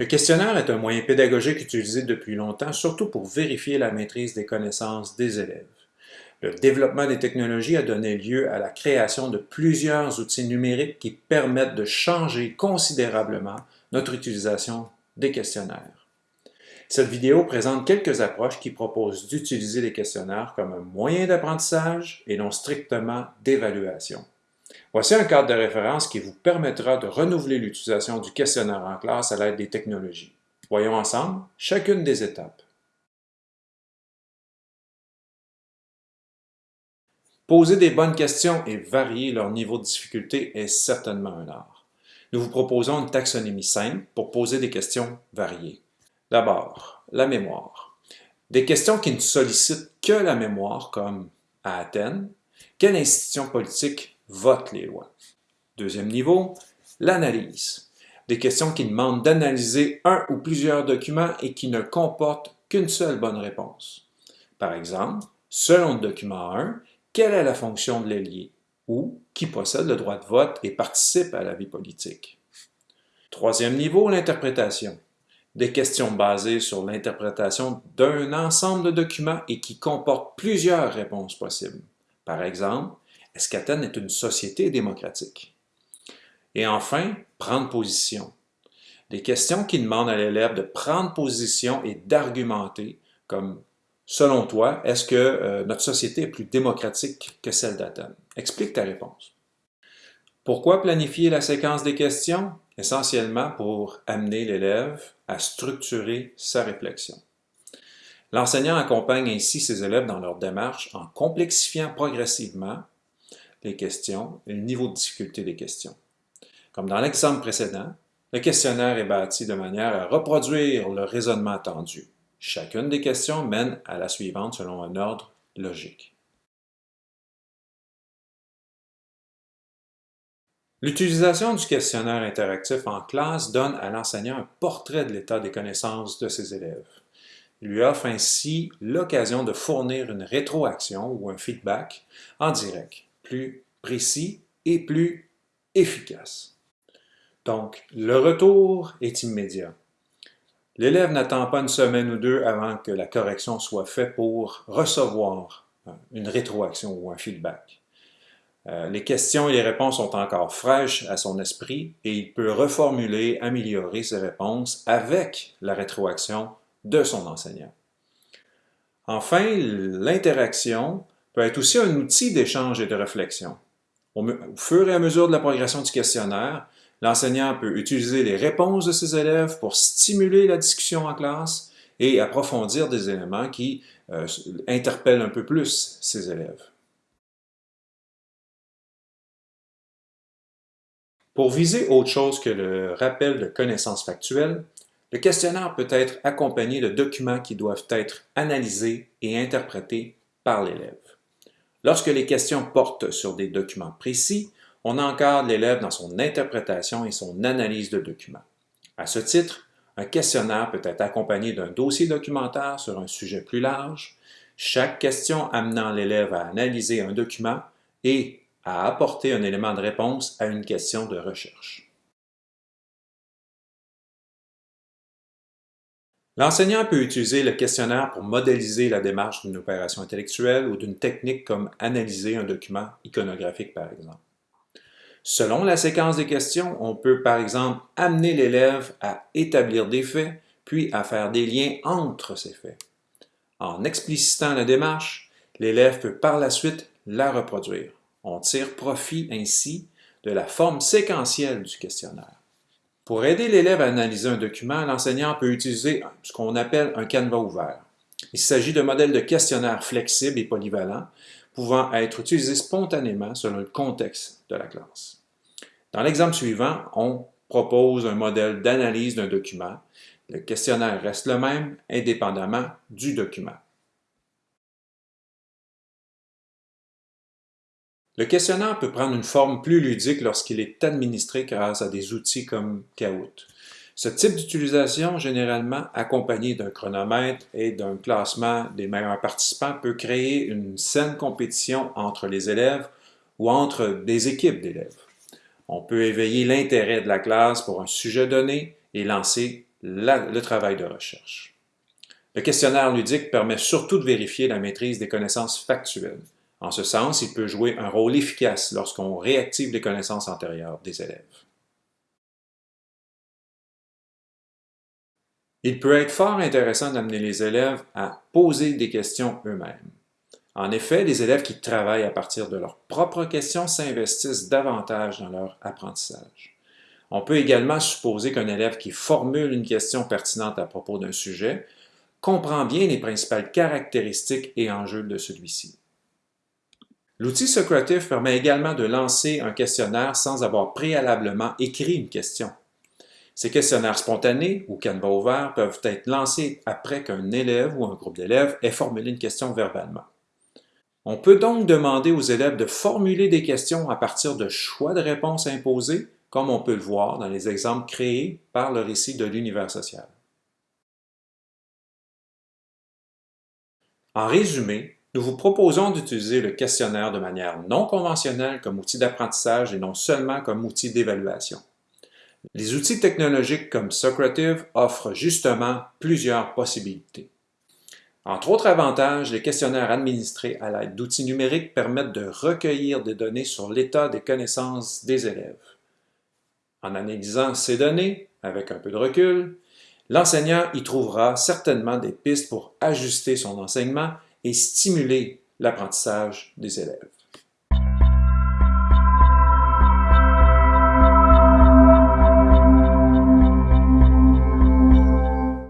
Le questionnaire est un moyen pédagogique utilisé depuis longtemps, surtout pour vérifier la maîtrise des connaissances des élèves. Le développement des technologies a donné lieu à la création de plusieurs outils numériques qui permettent de changer considérablement notre utilisation des questionnaires. Cette vidéo présente quelques approches qui proposent d'utiliser les questionnaires comme un moyen d'apprentissage et non strictement d'évaluation. Voici un cadre de référence qui vous permettra de renouveler l'utilisation du questionnaire en classe à l'aide des technologies. Voyons ensemble chacune des étapes. Poser des bonnes questions et varier leur niveau de difficulté est certainement un art. Nous vous proposons une taxonomie simple pour poser des questions variées. D'abord, la mémoire. Des questions qui ne sollicitent que la mémoire, comme à Athènes, quelle institution politique vote les lois? Deuxième niveau, l'analyse. Des questions qui demandent d'analyser un ou plusieurs documents et qui ne comportent qu'une seule bonne réponse. Par exemple, selon le document 1, quelle est la fonction de l'ailier? Ou qui possède le droit de vote et participe à la vie politique? Troisième niveau, l'interprétation des questions basées sur l'interprétation d'un ensemble de documents et qui comportent plusieurs réponses possibles. Par exemple, est-ce qu'Athènes est une société démocratique? Et enfin, prendre position. Des questions qui demandent à l'élève de prendre position et d'argumenter, comme Selon toi, est-ce que euh, notre société est plus démocratique que celle d'Athènes? Explique ta réponse. Pourquoi planifier la séquence des questions? Essentiellement pour amener l'élève à structurer sa réflexion. L'enseignant accompagne ainsi ses élèves dans leur démarche en complexifiant progressivement les questions et le niveau de difficulté des questions. Comme dans l'exemple précédent, le questionnaire est bâti de manière à reproduire le raisonnement attendu. Chacune des questions mène à la suivante selon un ordre logique. L'utilisation du questionnaire interactif en classe donne à l'enseignant un portrait de l'état des connaissances de ses élèves. Il lui offre ainsi l'occasion de fournir une rétroaction ou un feedback en direct, plus précis et plus efficace. Donc, le retour est immédiat. L'élève n'attend pas une semaine ou deux avant que la correction soit faite pour recevoir une rétroaction ou un feedback. Euh, les questions et les réponses sont encore fraîches à son esprit et il peut reformuler, améliorer ses réponses avec la rétroaction de son enseignant. Enfin, l'interaction peut être aussi un outil d'échange et de réflexion. Au fur et à mesure de la progression du questionnaire, l'enseignant peut utiliser les réponses de ses élèves pour stimuler la discussion en classe et approfondir des éléments qui euh, interpellent un peu plus ses élèves. Pour viser autre chose que le rappel de connaissances factuelles, le questionnaire peut être accompagné de documents qui doivent être analysés et interprétés par l'élève. Lorsque les questions portent sur des documents précis, on encadre l'élève dans son interprétation et son analyse de documents. À ce titre, un questionnaire peut être accompagné d'un dossier documentaire sur un sujet plus large, chaque question amenant l'élève à analyser un document et à apporter un élément de réponse à une question de recherche. L'enseignant peut utiliser le questionnaire pour modéliser la démarche d'une opération intellectuelle ou d'une technique comme analyser un document iconographique par exemple. Selon la séquence des questions, on peut par exemple amener l'élève à établir des faits, puis à faire des liens entre ces faits. En explicitant la démarche, l'élève peut par la suite la reproduire. On tire profit ainsi de la forme séquentielle du questionnaire. Pour aider l'élève à analyser un document, l'enseignant peut utiliser ce qu'on appelle un canevas ouvert. Il s'agit de modèles de questionnaires flexibles et polyvalents pouvant être utilisés spontanément selon le contexte de la classe. Dans l'exemple suivant, on propose un modèle d'analyse d'un document. Le questionnaire reste le même indépendamment du document. Le questionnaire peut prendre une forme plus ludique lorsqu'il est administré grâce à des outils comme Kahoot. Ce type d'utilisation, généralement accompagné d'un chronomètre et d'un classement des meilleurs participants, peut créer une saine compétition entre les élèves ou entre des équipes d'élèves. On peut éveiller l'intérêt de la classe pour un sujet donné et lancer le travail de recherche. Le questionnaire ludique permet surtout de vérifier la maîtrise des connaissances factuelles. En ce sens, il peut jouer un rôle efficace lorsqu'on réactive les connaissances antérieures des élèves. Il peut être fort intéressant d'amener les élèves à poser des questions eux-mêmes. En effet, les élèves qui travaillent à partir de leurs propres questions s'investissent davantage dans leur apprentissage. On peut également supposer qu'un élève qui formule une question pertinente à propos d'un sujet comprend bien les principales caractéristiques et enjeux de celui-ci. L'outil Socrative permet également de lancer un questionnaire sans avoir préalablement écrit une question. Ces questionnaires spontanés ou canevas ouverts peuvent être lancés après qu'un élève ou un groupe d'élèves ait formulé une question verbalement. On peut donc demander aux élèves de formuler des questions à partir de choix de réponses imposés, comme on peut le voir dans les exemples créés par le récit de l'univers social. En résumé, nous vous proposons d'utiliser le questionnaire de manière non conventionnelle comme outil d'apprentissage et non seulement comme outil d'évaluation. Les outils technologiques comme Socrative offrent justement plusieurs possibilités. Entre autres avantages, les questionnaires administrés à l'aide d'outils numériques permettent de recueillir des données sur l'état des connaissances des élèves. En analysant ces données, avec un peu de recul, l'enseignant y trouvera certainement des pistes pour ajuster son enseignement et stimuler l'apprentissage des élèves.